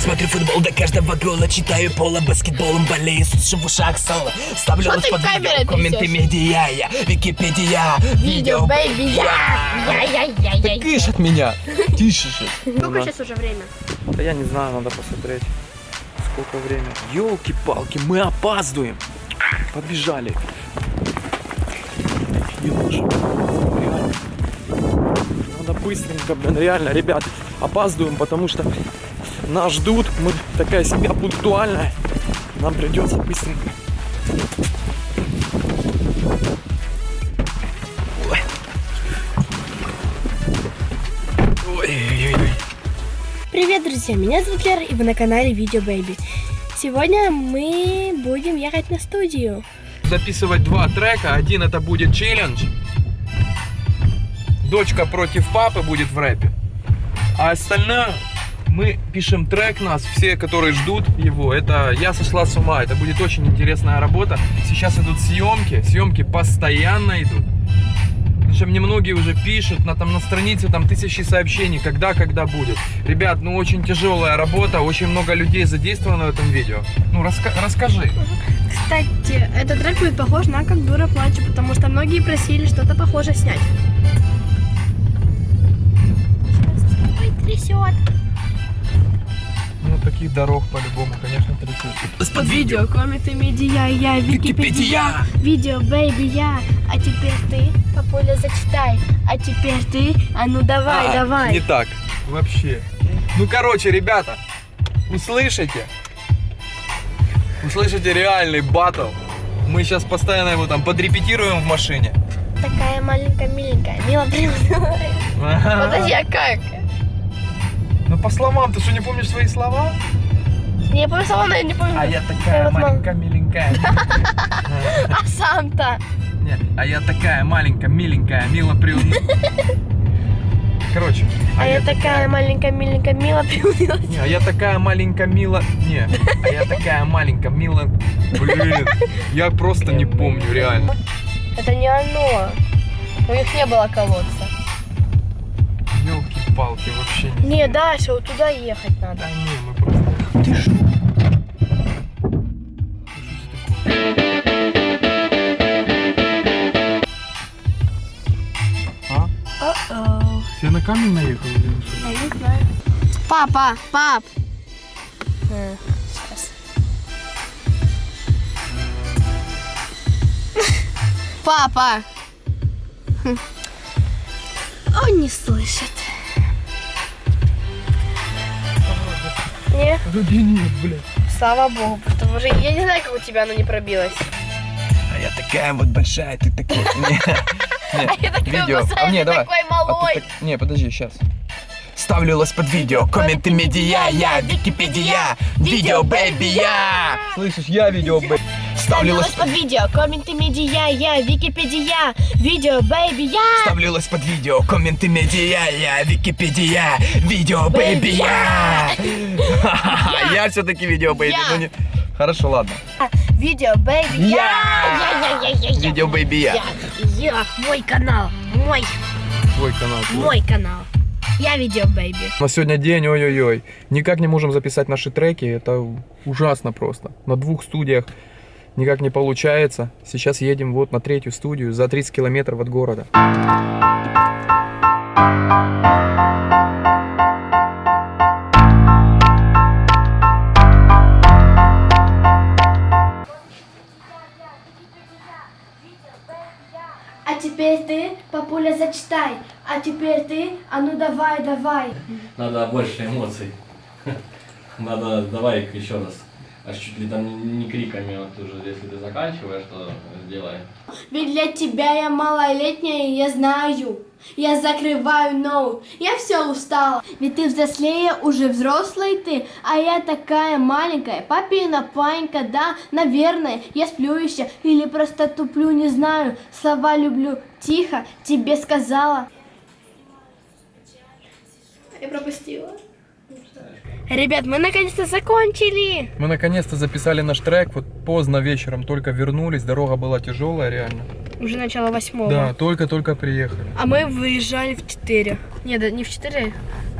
Смотрю футбол до каждого гола Читаю пола баскетболом болею Слышу в ушах соло Ставлю Что ты под видео Комменты медиа я Википедия Видео, baby, я! Я-я-я-я-я. Кыш от меня. Тише же. Сколько сейчас уже время? Да я не знаю, надо посмотреть. Сколько времени. Елки-палки, мы опаздываем. Побежали. Реально. Надо быстренько, блин, реально, ребят, опаздываем, потому что нас ждут. Мы такая семья пунктуальная. Нам придется быстренько. Ой. Привет, друзья! Меня зовут Лера, и вы на канале Видео Baby. Сегодня мы будем ехать на студию. записывать два трека. Один это будет челлендж. Дочка против папы будет в рэпе. А остальное мы пишем трек нас, все, которые ждут его. Это «Я сошла с ума». Это будет очень интересная работа. Сейчас идут съемки. Съемки постоянно идут. Причем мне многие уже пишут, на, там, на странице там тысячи сообщений, когда, когда будет. Ребят, ну очень тяжелая работа, очень много людей задействовано в этом видео. Ну раска- расскажи. Кстати, этот трек будет похож на «Как дура плачу», потому что многие просили что-то похожее снять. Ой, трясет. Ну, таких дорог по-любому, конечно, трясут. Под Видео, комменты, медиа, я, Википедия, видео, baby, я. А теперь ты, папуля, зачитай. А теперь ты, а ну давай, А, давай. Не так. Вообще. Ну, короче, ребята, услышите? Услышите реальный батл. Мы сейчас постоянно его там подрепетируем в машине. Такая маленькая, миленькая, мило. Подожди, а как? Ну, по словам, ты что, не помнишь свои слова? Не помню слова, но я не помню. А я Я такая вот мам- маленькая, миленькая. А сам-то? Не, а я такая маленькая, миленькая, мило приун... Короче. А я такая маленькая, миленькая, мило приунылась. Не, а я такая маленькая, мила... Не, а я такая маленькая, мила... Блин, я просто не помню, реально. Это не оно. У них не было колодца. Елки-палки, вообще не... Не, дальше, вот туда ехать надо. Да не, мы просто... Ты? А? О-оу. Я на камень наехал или что? Я не знаю. Папа, пап. Э, Папа. Он не слышит. Не, Вроде нет, блядь. слава богу, потому что я не знаю, как у тебя оно не пробилось. А я такая вот большая, ты такой... Не, не, Я такая видео. большая, А, не, ты давай. А ты малой. так- Не, подожди, сейчас. Ставлю лайк под видео Комменты медиа я Википедия Видео baby я Слышишь, я видео, блядь. Ставлю лайк под видео, комменты, медиа, я, Википедия, видео, baby, я. Ставлю лайк под видео, комменты медиа, я, Википедия, видео, baby, я. Я все-таки видео, baby. Ну не- Хорошо, ладно. Видео, baby, я. Видео, baby, я. Я, мой канал, мой, Твой канал. мой канал. Я видео, бэйби. У нас сегодня день, ой-ой-ой. Никак не можем записать наши треки. Это ужасно просто. На двух студиях никак не получается. Сейчас едем вот на третью студию за 30 километров от города. А теперь ты, папуля, зачитай. А теперь ты, а ну давай, давай. Надо больше эмоций. Надо, давай еще раз. Аж чуть ли там не, криками, вот уже, если ты заканчиваешь, то сделай. Ведь для тебя я малолетняя, я знаю. Я закрываю ноут, я все устала. Ведь ты взрослее, уже взрослый ты, а я такая маленькая. Папина панька, да, наверное, я сплю еще или просто туплю, не знаю. Слова люблю, тихо, тебе сказала. Я пропустила. Ребят, мы наконец-то закончили. Мы наконец-то записали наш трек. Вот поздно вечером только вернулись. Дорога была тяжелая, реально. Уже начало восьмого. Да, только-только приехали. А мы выезжали в 4. Нет, да не в 4.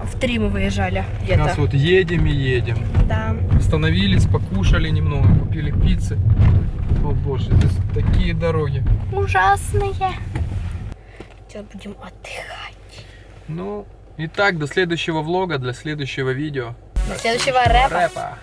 В три мы выезжали Сейчас где-то. вот едем и едем. Да. Остановились, покушали немного, купили пиццы. О боже, здесь такие дороги. Ужасные. Сейчас будем отдыхать. Ну, итак, до следующего влога, для следующего видео. До следующего рэпа. Рэпа.